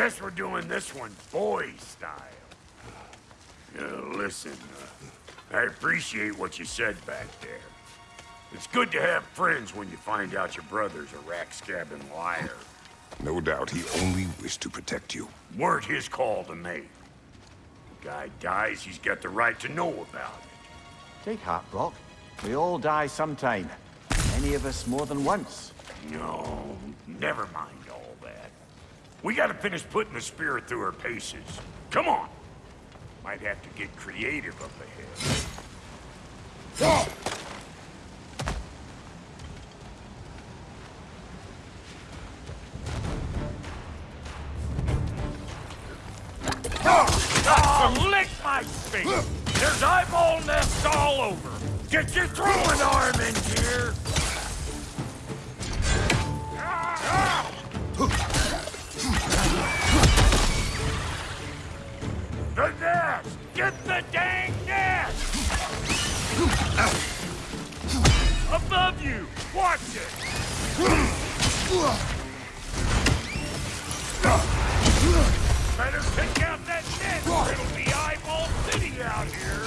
Guess we're doing this one boy style. Uh, listen, uh, I appreciate what you said back there. It's good to have friends when you find out your brother's a rack-scabbing liar. No doubt he only wished to protect you. Weren't his call to make. The guy dies, he's got the right to know about it. Take heart, Brok. We all die sometime. Many of us more than once. No, never mind all that. We gotta finish putting the spirit through her paces. Come on! Might have to get creative up ahead. You! Watch it! Better pick out that net! It'll be eyeball city out here!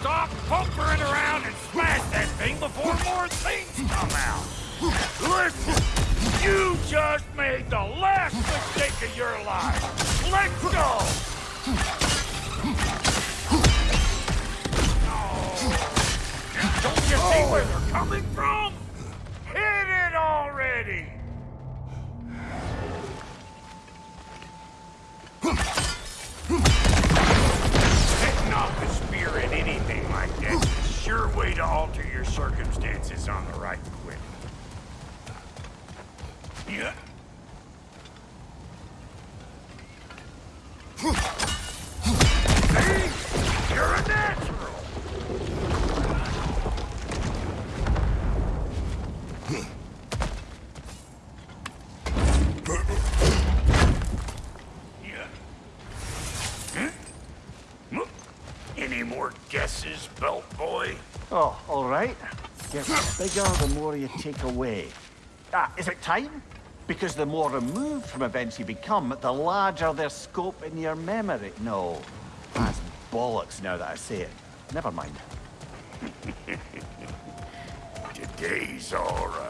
Stop pumpering around and smash that thing before more things come out! Listen! Just made the last mistake of your life! Let's go! Don't you see where they're coming from? Hit it already! Hitting off the spear at anything like that is a sure way to alter your circumstances on the right quick. Yeah. See? You're a natural! Any more guesses, belt boy? Oh, all right. Gets bigger the more you take away. Ah, is it time? Because the more removed from events you become, the larger their scope in your memory. No, that's bollocks now that I say it. Never mind. Today's all right.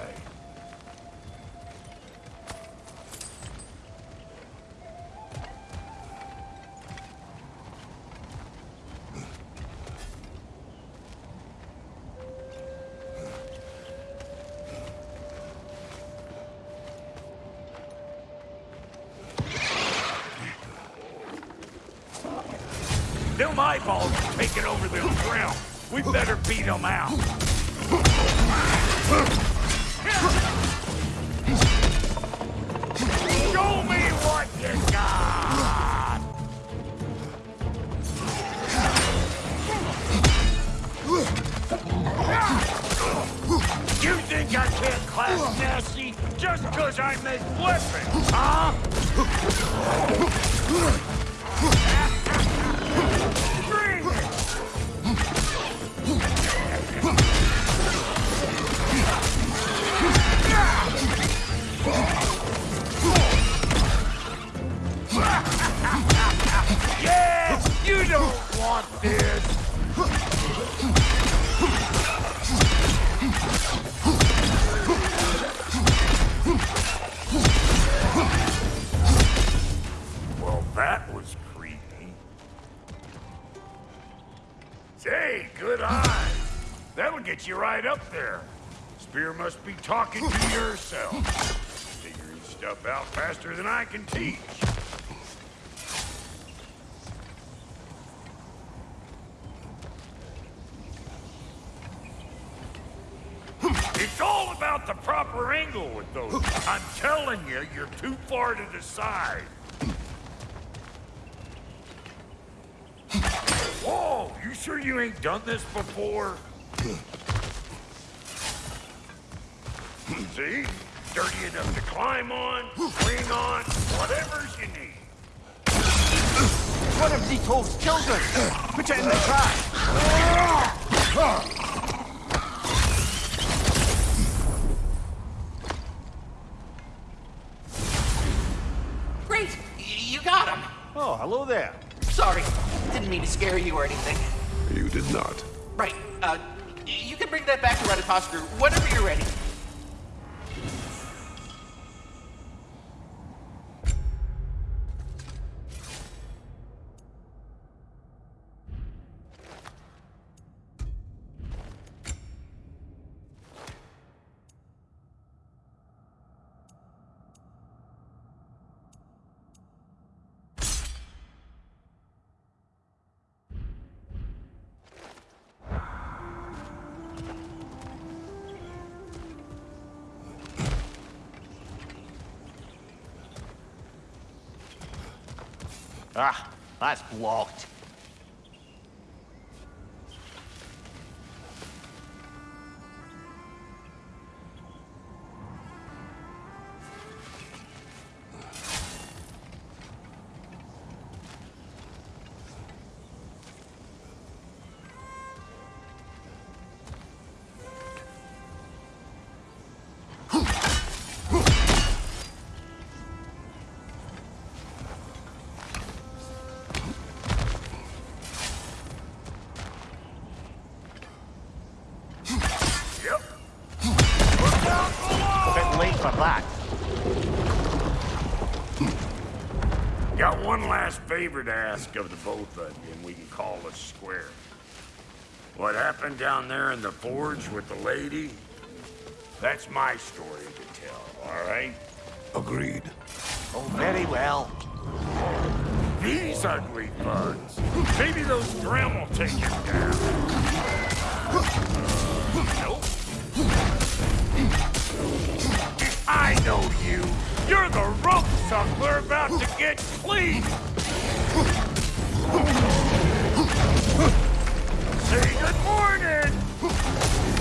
Them eyeballs are taking over the realm. We better beat them out. Show me what you got! You think I can't class nasty just because I make weapons, huh? Talking to yourself. Figuring stuff out faster than I can teach. It's all about the proper angle with those. I'm telling you, you're too far to the side. Whoa, you sure you ain't done this before? See? Dirty enough to climb on, swing on, whatever you need. one of Niko's children! Put it in the trash! Great! Y- You got him! Oh, hello there. Sorry, didn't mean to scare you or anything. You did not. Right, uh, you can bring that back to Ratatoskr whenever you're ready. Ah, that's blocked. Bit late for that. Got one last favor to ask of the both of you, and we can call it square. What happened down there in the forge with the lady? That's my story to tell, all right? Agreed. Oh, very well. These ugly bugs. Maybe those Drem will take him down. Nope. I know you. You're the rope suckler about to get clean. Say good morning.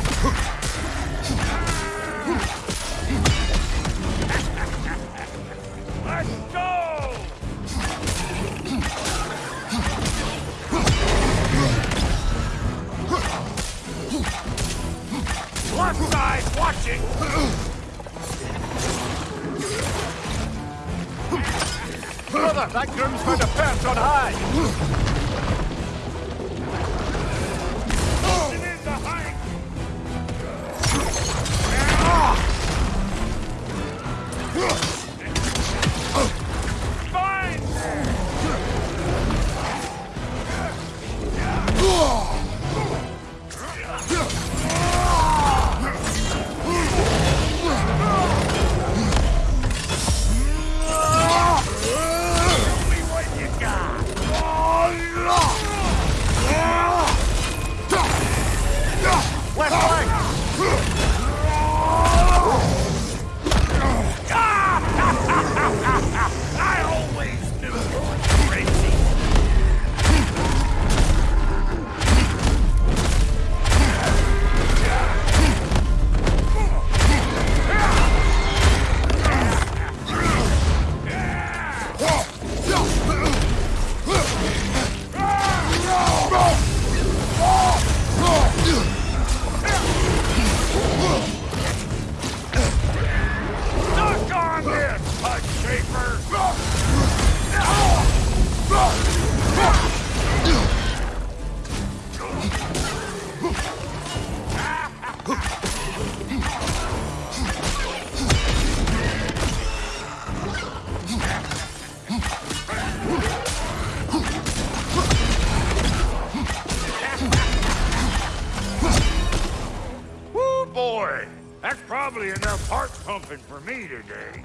today.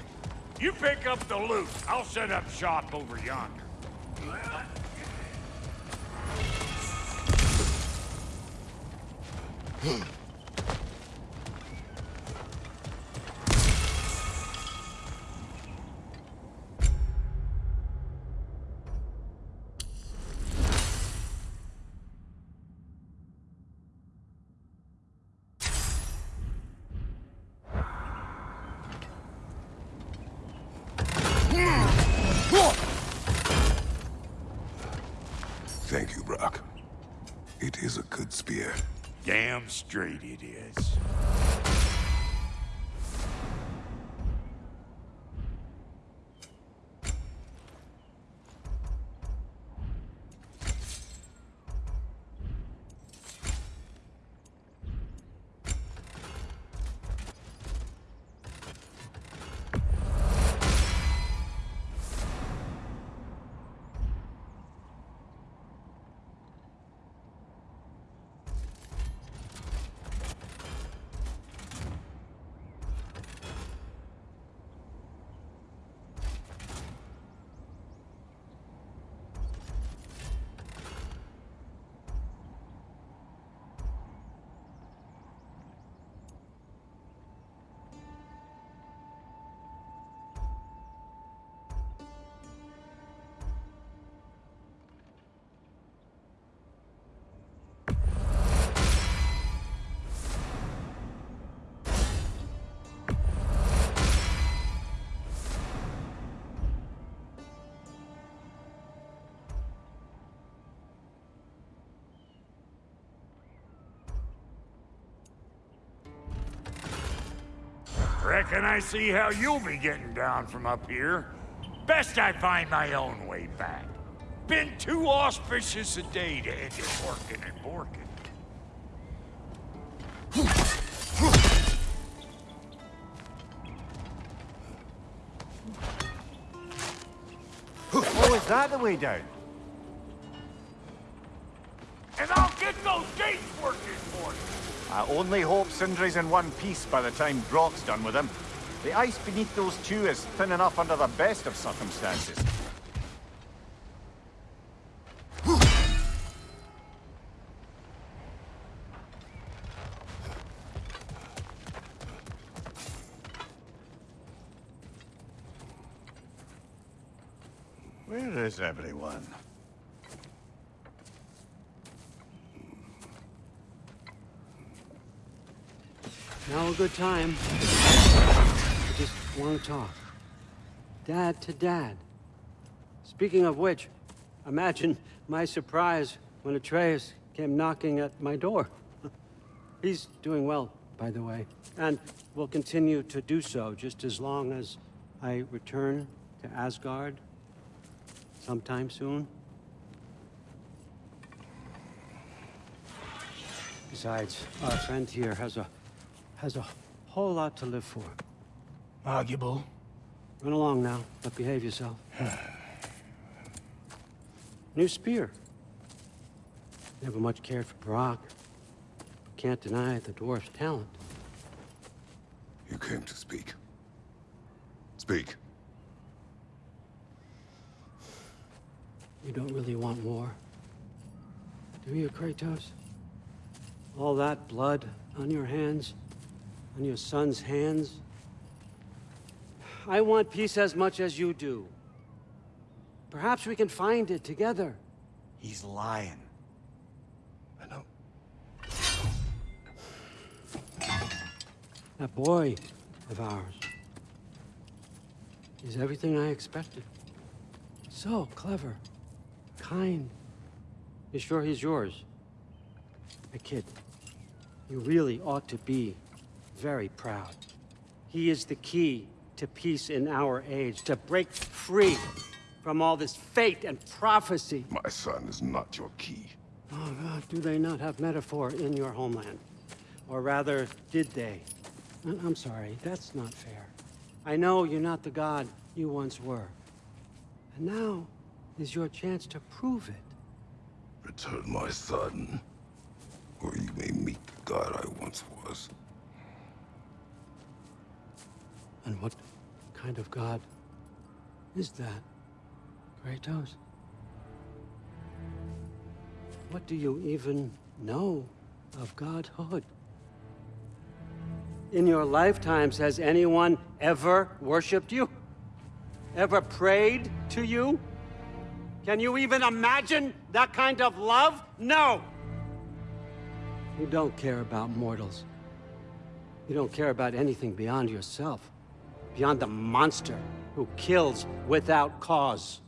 You pick up the loot. I'll set up shop over yonder. Damn straight it is. Reckon I see how you'll be getting down from up here. Best I find my own way back. Been too auspicious a day to end it working and borking. Oh, is that the way down? And I'll get those gates working. I only hope Sindri's in one piece by the time Brok's done with him. The ice beneath those two is thin enough under the best of circumstances. Where is everyone? Now a good time. I just want to talk. Dad to dad. Speaking of which, imagine my surprise when Atreus came knocking at my door. He's doing well, by the way, and will continue to do so just as long as I return to Asgard sometime soon. Besides, our friend here has a has a whole lot to live for. Arguable. Run along now, but behave yourself. New spear. Never much cared for Brok. Can't deny the dwarf's talent. You came to speak. Speak. You don't really want war. Do you, Kratos? All that blood on your hands? On your son's hands? I want peace as much as you do. Perhaps we can find it together. He's lying. I know. That boy of ours is everything I expected. So clever, kind. You sure he's yours? A kid, you really ought to be very proud. He is the key to peace in our age, to break free from all this fate and prophecy. My son is not your key. Oh, God, do they not have metaphor in your homeland? Or rather, did they? I'm sorry, that's not fair. I know you're not the god you once were. And now is your chance to prove it. Return my son, or you may meet the god I once was. And what kind of god is that, Kratos? What do you even know of godhood? In your lifetimes, has anyone ever worshipped you? Ever prayed to you? Can you even imagine that kind of love? No! You don't care about mortals. You don't care about anything beyond yourself. Beyond the monster who kills without cause.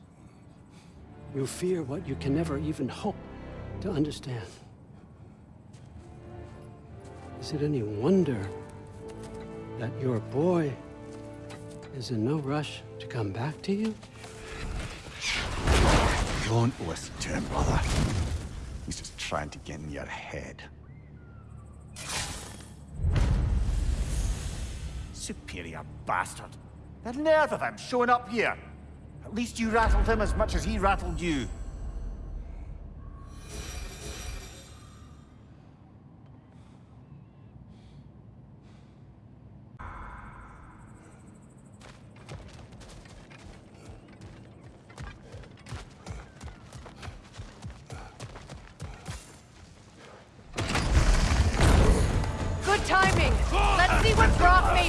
You fear what you can never even hope to understand. Is it any wonder that your boy is in no rush to come back to you? Don't listen to him, brother. He's just trying to get in your head. Superior bastard. The nerve of him showing up here. At least you rattled him as much as he rattled you.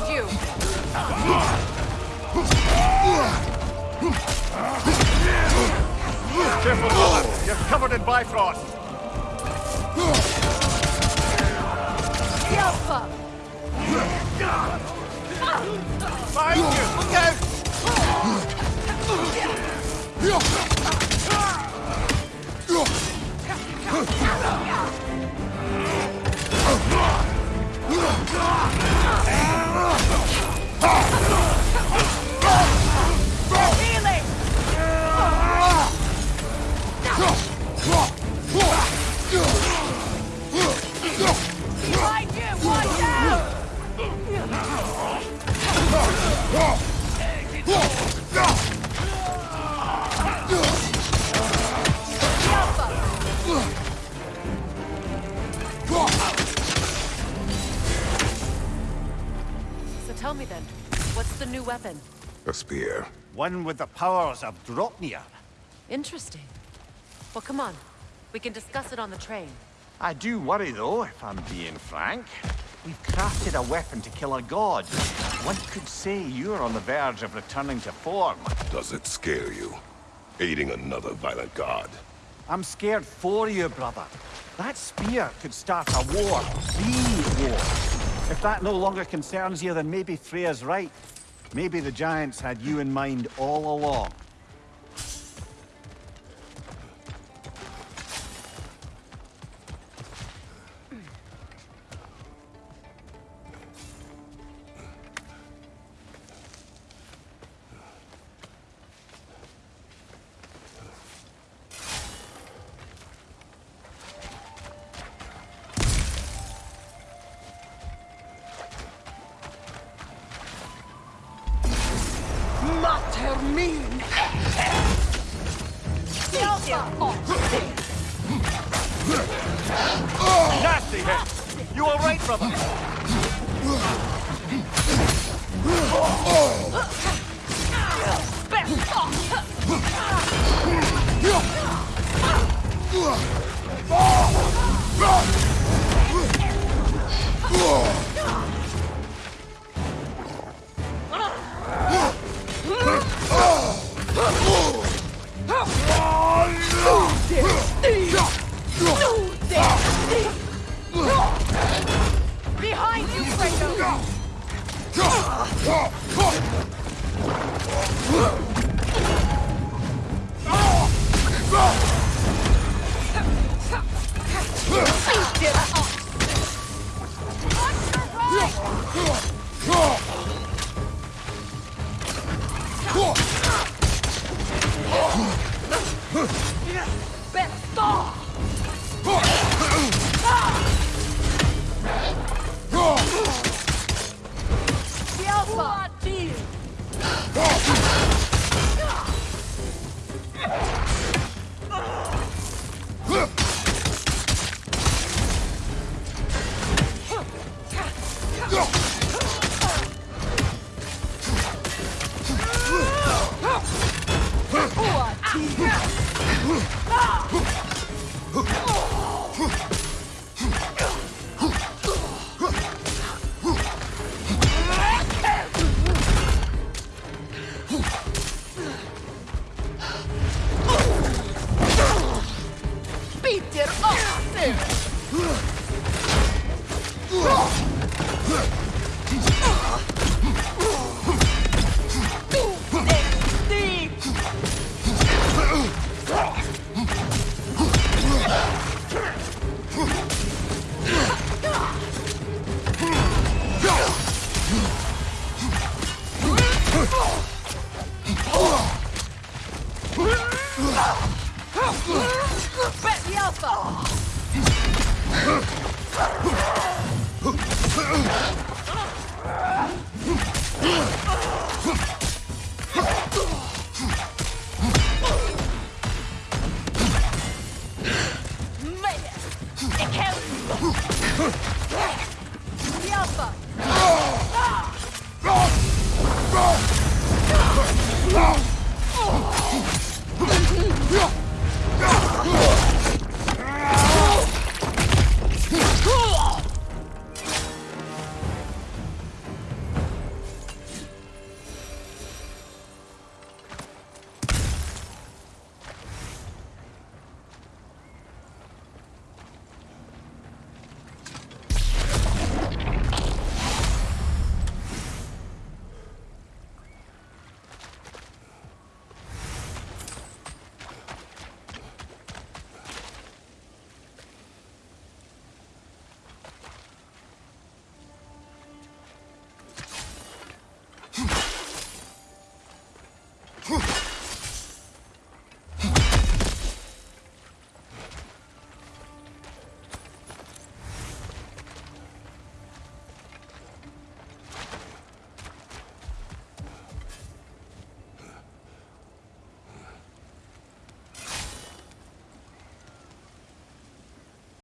Made you. Careful, brother. You're covered in Bifrost. Alpha. Behind you! Look out! One with the powers of Draupnir. Interesting. Well, come on. We can discuss it on the train. I do worry, though, if I'm being frank. We've crafted a weapon to kill a god. One could say you're on the verge of returning to form. Does it scare you? Aiding another violent god. I'm scared for you, brother. That spear could start a war. The war. If that no longer concerns you, then maybe Freya's right. Maybe the Giants had you in mind all along.